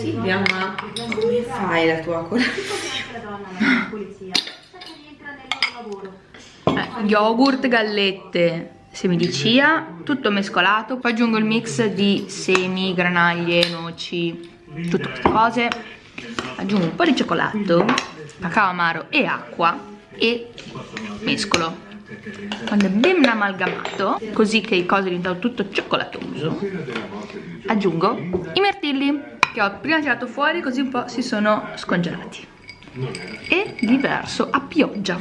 Silvia, ma come fai la tua colazione? Eh, yogurt, gallette, semi di chia, tutto mescolato. Poi aggiungo il mix di semi, granaglie, noci, tutte queste cose. Aggiungo un po' di cioccolato, cacao amaro e acqua e mescolo. Quando è ben amalgamato, così che il coso diventa tutto cioccolatoso, aggiungo i mirtilli che ho prima tirato fuori così un po' si sono scongelati. E li verso a pioggia.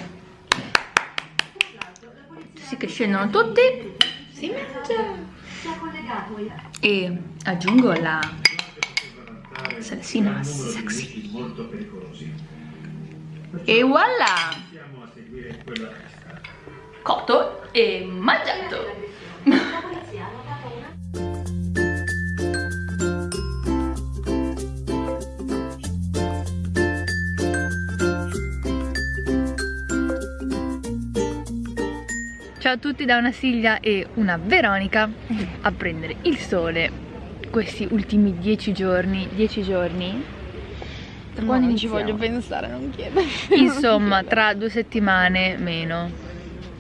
Sì che scendono tutti. Si mangia e aggiungo la salsina sexy. E voilà! Cotto e mangiato Ciao a tutti da una Silvia e una Veronica a prendere il sole questi ultimi dieci giorni, dieci giorni? Tra quando non ci voglio pensare, non chiedo. Insomma, tra due settimane meno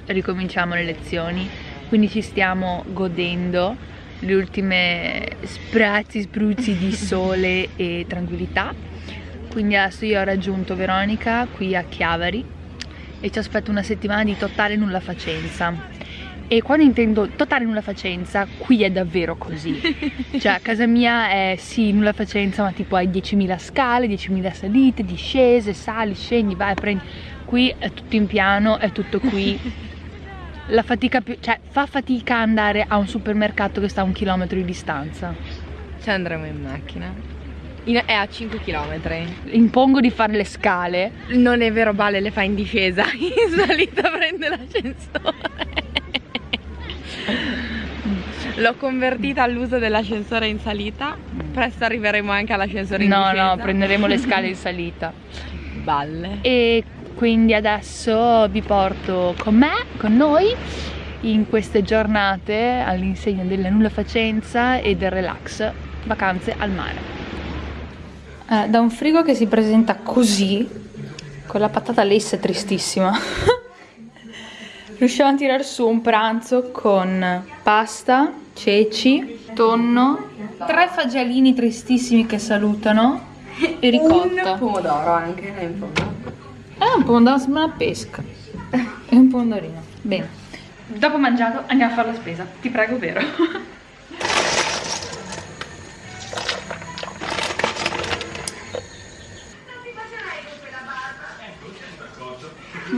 ricominciamo le lezioni, quindi ci stiamo godendo le ultime sprazzi, spruzzi di sole e tranquillità. Quindi adesso io ho raggiunto Veronica qui a Chiavari e ci aspetto una settimana di totale nulla facenza. E quando intendo totale nulla facenza qui è davvero così. Cioè a casa mia è sì nulla facenza ma tipo hai 10.000 scale 10.000 salite discese sali scendi vai prendi. Qui è tutto in piano è tutto qui. La fatica più cioè fa fatica andare a un supermercato che sta a un chilometro di distanza. Ci andremo in macchina in, è a 5 km. Impongo di fare le scale. Non è vero, Bale le fa in discesa. In salita prende l'ascensore. L'ho convertita all'uso dell'ascensore in salita. Presto arriveremo anche all'ascensore in no, discesa. No, no, prenderemo le scale in salita. Balle. E quindi adesso vi porto con me, con noi, in queste giornate all'insegna della nulla facenza e del relax, vacanze al mare eh, da un frigo che si presenta così con la patata lessa tristissima riusciamo a tirare su un pranzo con pasta, ceci, tonno tre fagiolini tristissimi che salutano e ricotta. un pomodoro anche è un pomodoro eh, un pomodoro sembra una pesca. E un pomodorino. Bene. Dopo mangiato andiamo a fare la spesa. Ti prego vero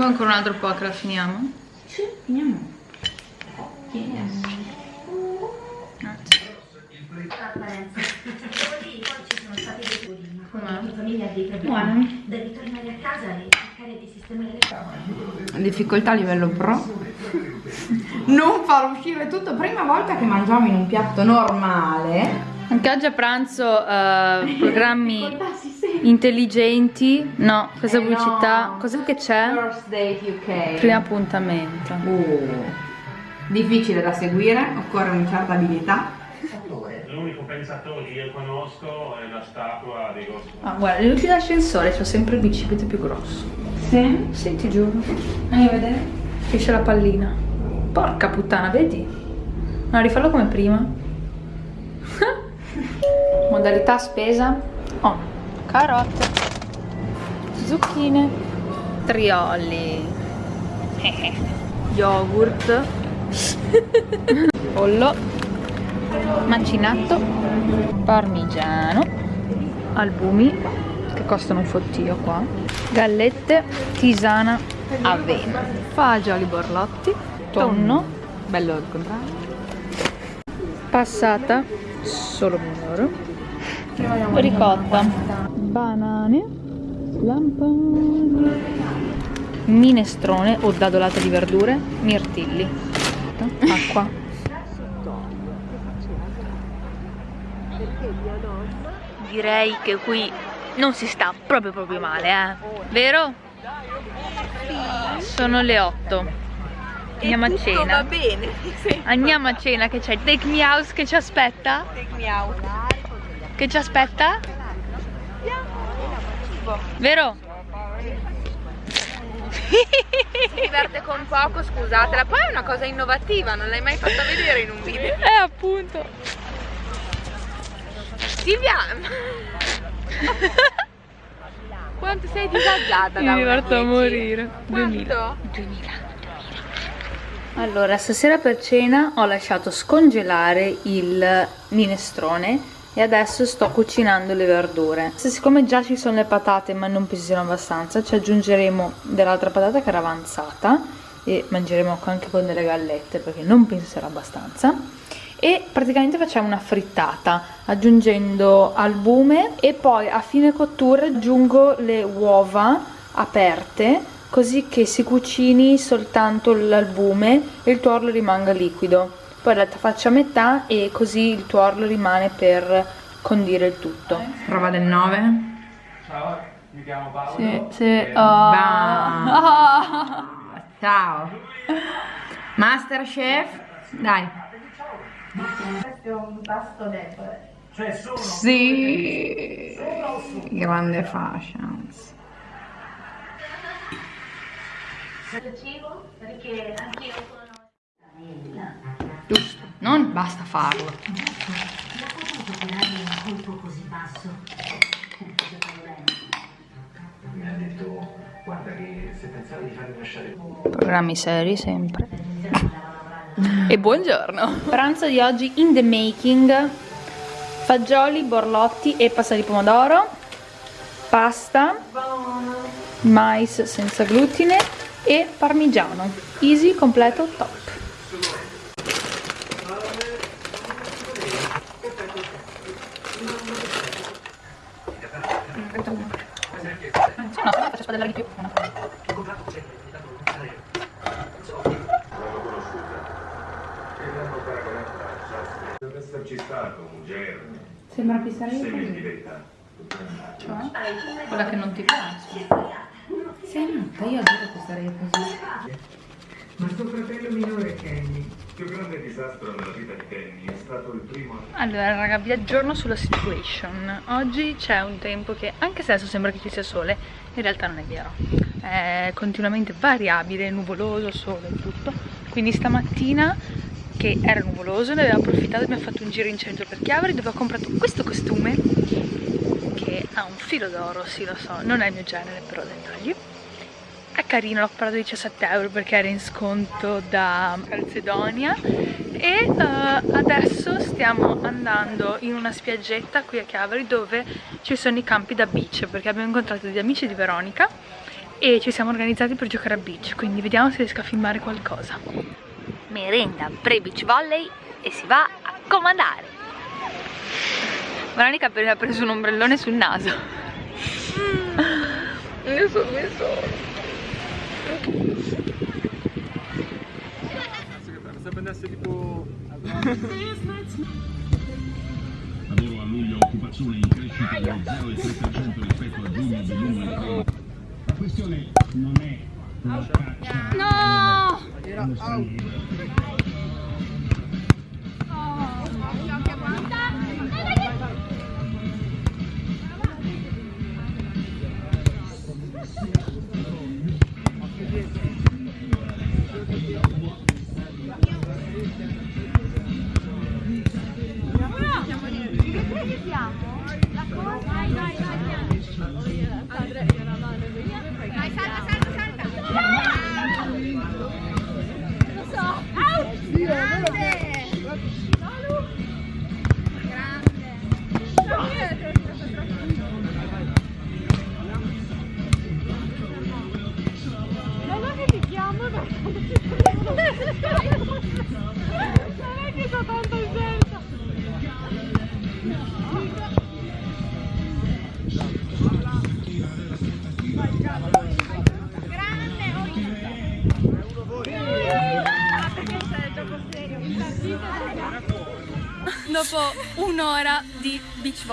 Vuoi ancora un altro po' che la finiamo? Sì, finiamo. Yes. Grazie. Buono. Devi tornare a casa e cercare di sistemare le cose. Difficoltà a livello pro. Non far uscire tutto. Prima volta che mangiamo in un piatto normale. Anche oggi a pranzo uh, programmi intelligenti. No, questa eh pubblicità. No. Cos'è che c'è? First date UK. Primo appuntamento. Uh. Difficile da seguire, occorre una certa abilità. L'unico pensatore che io conosco è la statua di Gospo. Ah, guarda, le luci d'ascensore c'ho sempre il bicipite più grosso. Sì? Sì, ti giuro. Andiamo a vedere. Esce la pallina. Porca puttana, vedi? No, rifallo come prima. Modalità spesa. Oh, carote. Zucchine. Trioli. Yogurt. Pollo. Macinato. Parmigiano. Albumi, che costano un fottio qua. Gallette. Tisana. Avena. Fagioli borlotti. Tonno. Bello il contrario. Passata. Solo pomodoro. Ricotta. Banane. Lampone. Minestrone o dadolata di verdure. Mirtilli. Acqua. Direi che qui non si sta proprio proprio male, eh? Vero? Sono le 8. Andiamo a cena. Va bene. Andiamo a cena che c'è il Take Me House che ci aspetta. Take me out. Che ci aspetta? Troppo. Vero? si diverte con poco, scusatela. Poi è una cosa innovativa, non l'hai mai fatta vedere in un video. Eh, appunto. Silvia! Quanto sei disagiata Mi diverto a 10? morire. Quanto? 2000. Allora, stasera per cena ho lasciato scongelare il minestrone e adesso sto cucinando le verdure. Siccome già ci sono le patate ma non pesano abbastanza, ci aggiungeremo dell'altra patata che era avanzata e mangeremo anche con delle gallette perché non penso sarà abbastanza. E praticamente facciamo una frittata aggiungendo albume e poi a fine cottura aggiungo le uova aperte così che si cucini soltanto l'albume e il tuorlo rimanga liquido. Poi la faccio a metà e così il tuorlo rimane per condire il tutto. Prova del 9. Ciao, mi chiamo Paolo. Sì, sì. Eh, Ah. Ciao. Masterchef. Dai. Questo è un pasto debole. Cioè, sono... Sì. Grande fashions. Questo cibo perché anch'io sono... Non basta farlo. La potuto operare un colpo così basso. Giocavo bene. Mi ha detto, guarda che se pensavi di farmi lasciare... Programmi seri sempre. E buongiorno. Pranzo di oggi in the making. Fagioli, borlotti e pasta di pomodoro. Pasta. Mais senza glutine e parmigiano. Easy, completo, top. No, faccio spadellare di più. Deve esserci stato un germe, Sembra pisare semi di verità. Cioè? Quella che non ti piace. Sei matta, io adoro sarei così. Ma suo fratello minore Kenny. Più grande disastro nella vita di Kenny è stato il primo Allora raga, vi aggiorno sulla situation. Oggi c'è un tempo che, anche se adesso sembra che ci sia sole, in realtà non è vero. È continuamente variabile, nuvoloso, sole e tutto. Quindi stamattina, che era nuvoloso, ne abbiamo approfittato abbiamo fatto un giro in centro per Chiavari dove ho comprato questo costume che ha un filo d'oro, sì lo so, non è il mio genere, però dettagli. È carino, l'ho comprato a 17 euro perché era in sconto da Calcedonia e eh, adesso stiamo andando in una spiaggetta qui a Chiavari dove ci sono i campi da beach perché abbiamo incontrato degli amici di Veronica e ci siamo organizzati per giocare a beach quindi vediamo se riesco a filmare qualcosa. Merenda pre-beach volley e si va a comandare. Veronica ha appena preso un ombrellone sul naso. Io sono messo Lavoro a luglio, occupazione in crescita dello 0,3% rispetto a giugno del numero La questione non è la caccia. No! dopo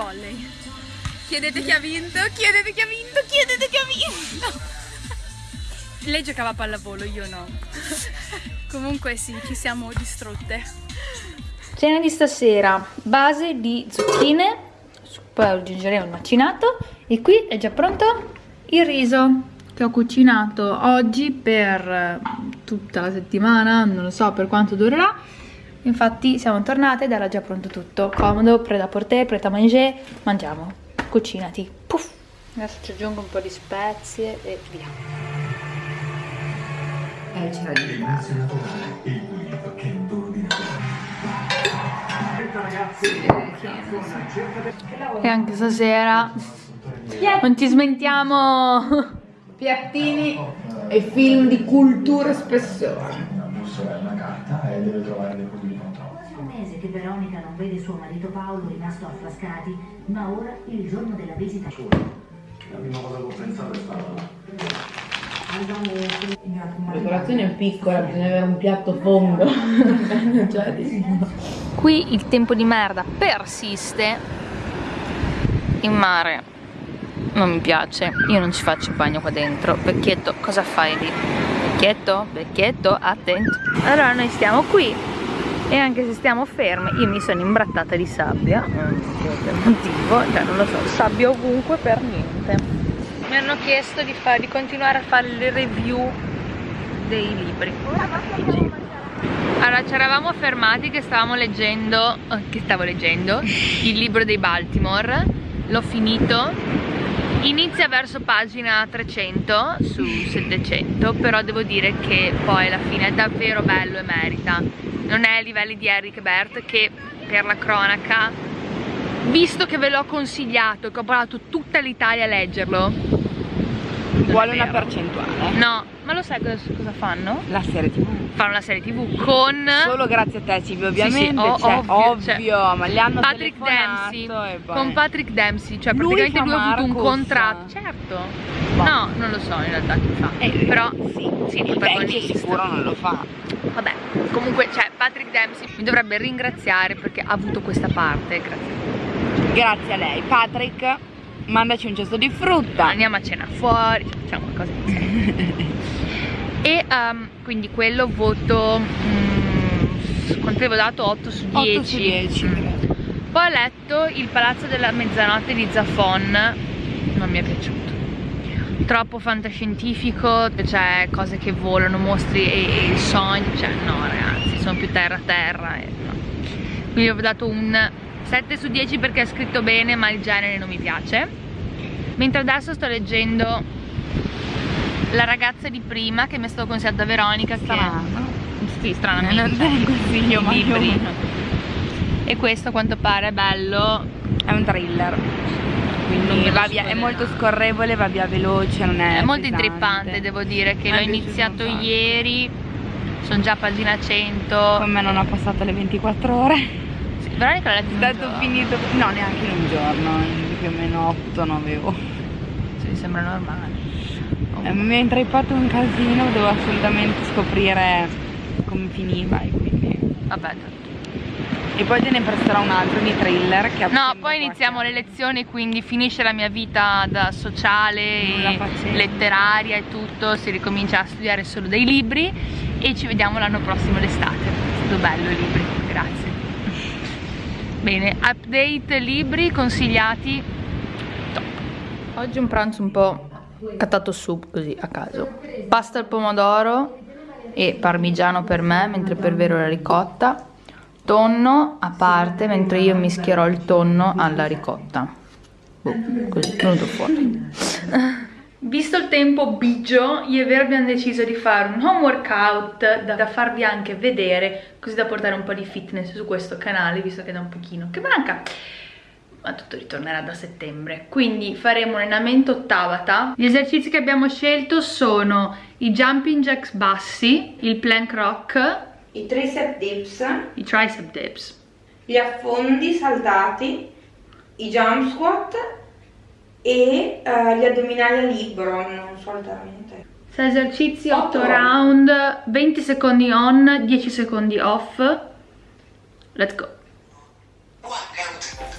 volley. Chiedete chi ha vinto chiedete chi ha vinto chiedete chi ha vinto. Lei giocava a pallavolo io no. Comunque sì ci siamo distrutte. Cena di stasera, base di zucchine, poi aggiungeremo il macinato e qui è già pronto il riso che ho cucinato oggi per eh, tutta la settimana, non lo so per quanto durerà. Infatti siamo tornate ed era già pronto tutto, comodo, porter, prêt à manger, mangiamo, cucinati, puff. Adesso ci aggiungo un po' di spezie e via. Eh, c'era di dormi E anche stasera. Non ci smentiamo. Piattini e film di cultura e spessore. bussola è una carta e deve trovare dei che Veronica non vede suo marito Paolo rimasto a Frascati, ma ora, il giorno della visita... La prima cosa che ho pensato è stata La decorazione è piccola, bisogna avere un piatto fondo. Cioè, di- Qui il tempo di merda persiste. In mare non mi piace, io non ci faccio il bagno qua dentro. Vecchietto, cosa fai lì? Vecchietto, vecchietto, attento. Allora noi stiamo qui e anche se stiamo ferme, io mi sono imbrattata di sabbia, so per motivo, cioè non lo so, sabbia ovunque per niente. Mi hanno chiesto di, fa- di continuare a fare le review dei libri. Allora, ci eravamo fermati che stavamo leggendo, eh, che stavo leggendo, il libro dei Baltimore, l'ho finito, inizia verso pagina 300 su 700, però devo dire che poi alla fine è davvero bello e merita. Non è ai livelli di Eric Bert che per la cronaca, visto che ve l'ho consigliato, che ho parlato tutta l'Italia a leggerlo, Vuole una percentuale. no, ma lo sai cosa, cosa fanno? La serie tv. Fanno una serie tv con... Solo grazie a te, Silvia, ovviamente. o- cioè, ovvio, ovvio, cioè, ma gli hanno Patrick Dempsey e con Patrick Dempsey cioè Lui praticamente lui ha avuto un contratto certo Boh. no non lo so in realtà chi fa Eh, però sì, sì il protagonista sicuro non lo fa. Vabbè comunque cioè Patrick Dempsey mi dovrebbe ringraziare perché ha avuto questa parte grazie Grazie a lei. Patrick, mandaci un cesto di frutta. andiamo a cena fuori facciamo qualcosa e ehm, quindi quello voto mm, quanto avevo dato 8 su 10 8 su 10. Mm. Poi ho letto Il palazzo della mezzanotte di Zafon, non mi è piaciuto. Troppo fantascientifico, cioè cose che volano, mostri e, e sogni, cioè no ragazzi, sono più terra terra e no. Quindi ho dato un 7 su 10 perché è scritto bene ma il genere non mi piace. Mentre adesso sto leggendo La ragazza di prima che mi è stato consigliato da Veronica che Strano. Sì, stranamente. Non consiglio, ma libri. E questo a quanto pare è bello. È un thriller. Quindi me via, è molto scorrevole, va via veloce, non è. È molto pesante. intrippante, devo dire che l'ho iniziato ieri. Sono già a pagina 100. Come non ho passato le 24 ore. Sì, Veronica l'ha letto stato finito. No, neanche in un giorno, in più o meno 8-9 ore. Sì, mi sembra normale. Eh, mi è intrippato un casino, devo assolutamente scoprire come finiva e quindi. Vabbè, tanto. E poi te ne presterò un altro di thriller che No, poi iniziamo le lezioni, quindi finisce la mia vita da sociale, e letteraria e tutto, si ricomincia a studiare solo dei libri e ci vediamo l'anno prossimo l'estate. È stato bello i libri, grazie. Bene, update libri consigliati. Top. Oggi un pranzo un po' cattato su così a caso. Pasta al pomodoro e parmigiano per me, mentre per Vero la ricotta. Tonno a parte, mentre io mischierò il tonno alla ricotta. Boh, così, è venuto fuori. Visto il tempo bigio, io e Vero abbiamo deciso di fare un home workout da, da farvi anche vedere, così da portare un po' di fitness su questo canale, visto che da un pochino che manca. Ma tutto ritornerà da settembre. Quindi faremo un allenamento Tabata. Gli esercizi che abbiamo scelto sono i jumping jacks bassi, il plank rock, i tricep dips, i tricep dips. gli affondi saltati, i jump squat e eh, gli addominali a libro, non solitamente. 6 esercizi, 8 Otto. round, 20 secondi on, 10 secondi off. Let's go. sapete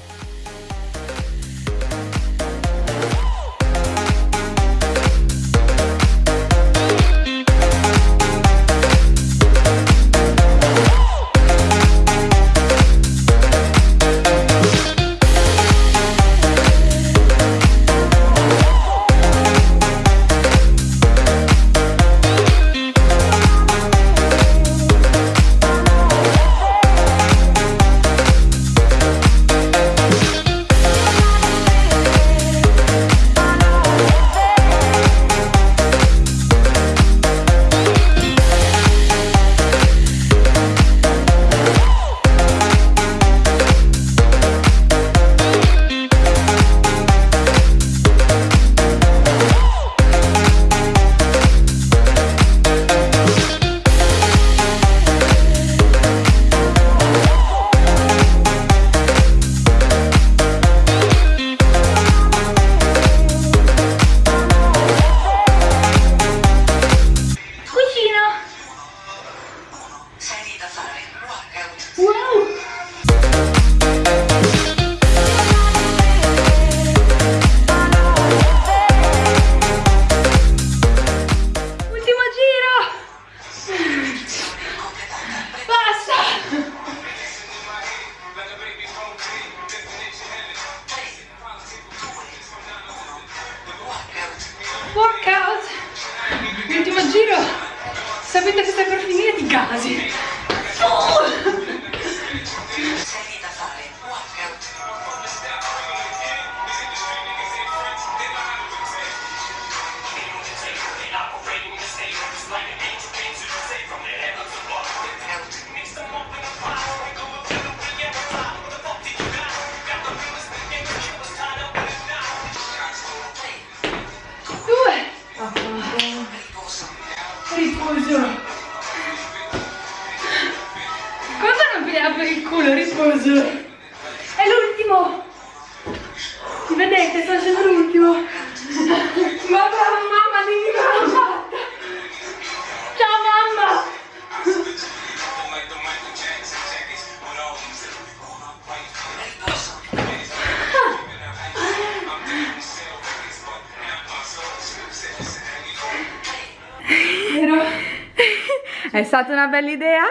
stata una bella idea?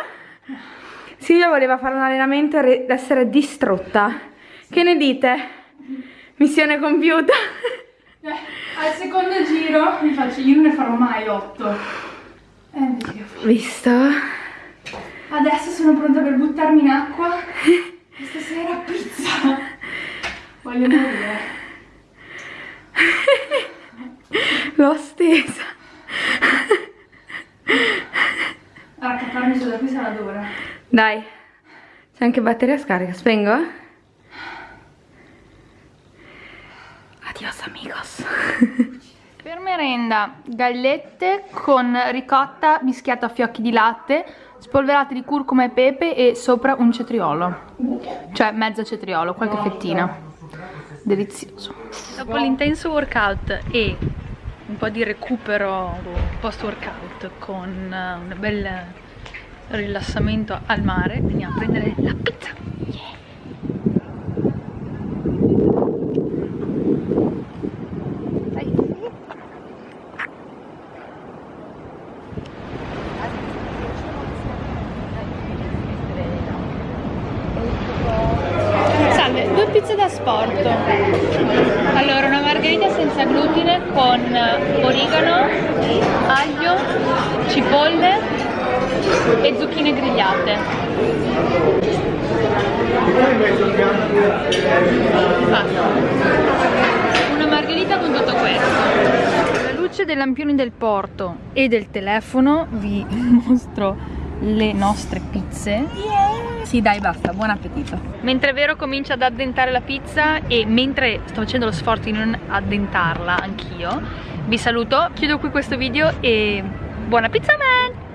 Silvia voleva fare un allenamento ed essere distrutta. Che ne dite? Missione compiuta. Eh, al secondo giro mi faccio, io non ne farò mai otto. E invece io faccio. Visto? Adesso sono pronta per buttarmi in acqua. Stasera pizza. Voglio morire. L'ho stesa. Raccattarmi su da qui sarà dura. Dai. C'è anche batteria scarica. Spengo? Adios amigos. Per merenda, gallette con ricotta mischiata a fiocchi di latte, spolverate di curcuma e pepe e sopra un cetriolo. Cioè mezzo cetriolo, qualche fettina. Delizioso. Dopo l'intenso workout e un po' di recupero post workout con un bel rilassamento al mare, andiamo a prendere la pizza. Salve, due pizze da sport. Allora, una margherita senza glutine con origano, aglio, cipolle e Basta. Una margherita con tutto questo. Alla luce dei lampioni del porto e del telefono vi mostro le nostre pizze. Sì, dai, basta. Buon appetito. Mentre Vero comincia ad addentare la pizza e mentre sto facendo lo sforzo di non addentarla anch'io, vi saluto, chiudo qui questo video e buona pizza man!